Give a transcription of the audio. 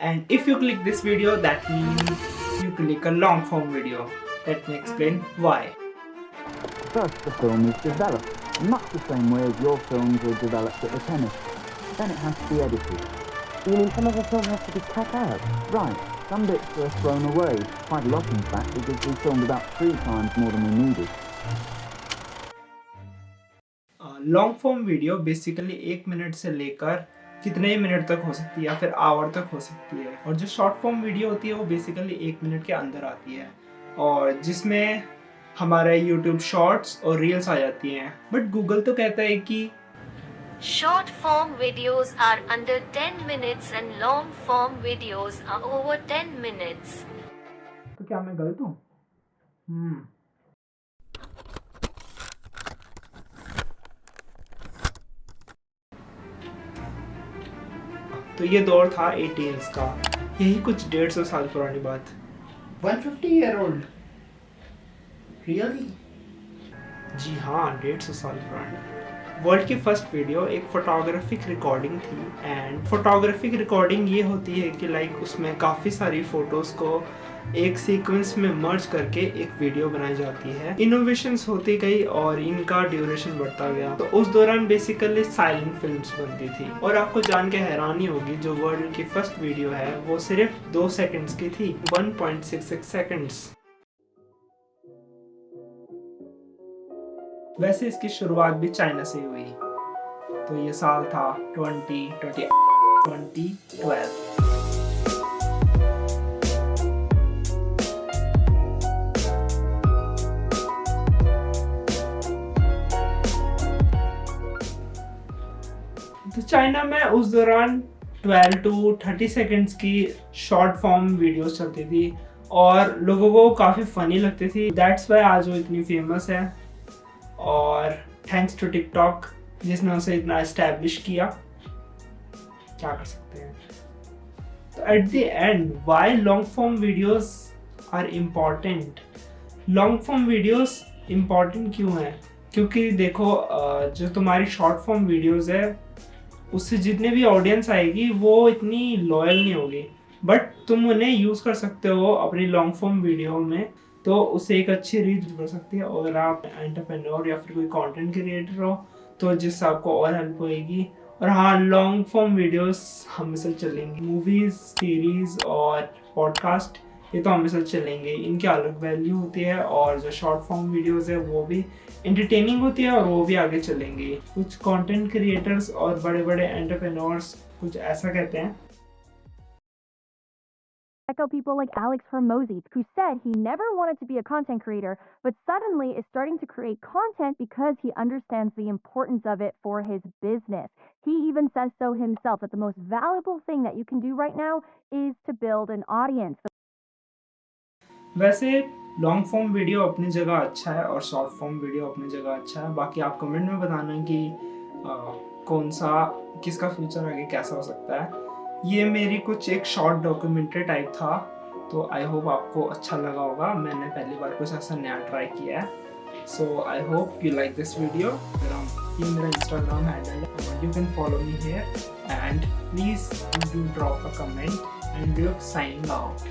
and if you click this video that means you click a long form video let me explain why First, the film is developed, much the same way as your films were developed at the chemist. Then it has to be edited. You mean some of the film has to be cut out? Right, some bits were thrown away, quite a lot in fact, because we filmed about three times more than we needed. Long form video basically एक minute से लेकर कितने ही minute तक हो सकती है या फिर आवर तक हो सकती है। और जो शॉर्ट फॉर्म वीडियो होती है वो बेसिकली एक मिनट के अंदर आती है। और जिसमें हमारे यूट्यूब शॉर्ट्स और रील्स आ जाती हैं। बट गूगल तो कहता है कि Short form videos are under 10 minutes and long form videos are over 10 minutes. तो क्या मैं गलत हूँ? हम्म। तो ये दौर था एटीन्स का। यही कुछ डेढ़ सौ साल पुरानी बात। 150 ईयर ओल्ड रियली जी हाँ डेढ़ सौ साल पुरानी। वर्ल्ड की फ़र्स्ट वीडियो, एक फोटोग्राफिक रिकॉर्डिंग थी। एंड फोटोग्राफिक रिकॉर्डिंग ये होती है कि लाइक उसमें काफ़ी सारी फ़ोटोज़ को एक सीक्वेंस में मर्ज करके एक वीडियो बनाई जाती है। इनोवेशंस होती गई और इनका ड्यूरेशन बढ़ता गया। तो उस दौरान बेसिकली साइलेंट फिल्म्स बनती थी। और आपको जान के हैरानी होगी, जो वर्ल्ड की फ़र्स्ट वीडियो है, वो सिर्फ़ दो सेकंड्स की थी। 1.66 सेकंड्स वैसे इसकी शुरुआत भी चाइना से हुई। तो ये साल था 20 20 2012 तो चाइना में उस दौरान 12 टू 30 सेकंड्स की शॉर्ट फॉर्म वीडियोस चलती थी और लोगों को काफ़ी फ़नी लगती थी। दैट्स वाई आज वो इतनी फ़ेमस है। और थैंक्स टू टिकटॉक जिसने उसे इतना इस्टेब्लिश किया। क्या कर सकते हैं? तो at the end why long form videos are important long form videos important क्यों है? क्योंकि देखो जो तुम्हारी शॉर्ट फॉर्म वीडियोस है, उससे जितने भी ऑडियंस आएगी, वो इतनी लॉयल नहीं होगी। बट तुम उन्हें यूज़ कर सकते हो अपनी लॉन्ग फॉर्म वीडियो में। तो उससे एक अच्छी रीच बढ़ सकती है। अगर आप एंटरप्रेन्योर या फिर कोई कंटेंट क्रिएटर हो तो जिससे आपको और हेल्प होएगी। और हाँ लॉन्ग फॉर्म वीडियोस हमेशा चलेंगी। मूवीज़ सीरीज़ और पॉडकास्ट ये तो हमेशा चलेंगे। इनकी अलग वैल्यू होती है और जो शॉर्ट फॉर्म वीडियोस है, वो भी इंटरटेनिंग होती है और वो भी आगे चलेंगे। कुछ कंटेंट क्रिएटर्स और बड़े बड़े एंटरप्रेन्योर्स कुछ ऐसा कहते हैं। Check out people like Alex Hormozy, who said he never wanted to be a content creator, but suddenly is starting to create content because he understands the importance of it for his business. He even says so himself that the most valuable thing that you can do right now is to build an audience. वैसे long form video अपनी जगह अच्छा है और short form video अपनी जगह अच्छा है बाकी आप कमेंट में बताना कि आ, कौन सा किसका फ्यूचर आगे कैसा हो सकता है ये मेरी कुछ एक शॉर्ट डॉक्यूमेंट्री टाइप था तो आई होप आपको अच्छा लगा होगा। मैंने पहली बार कुछ ऐसा नया ट्राई किया है। So I hope you like this video ये मेरा इंस्टाग्राम हैंडल है। You can follow me here and please do drop a comment and you sign out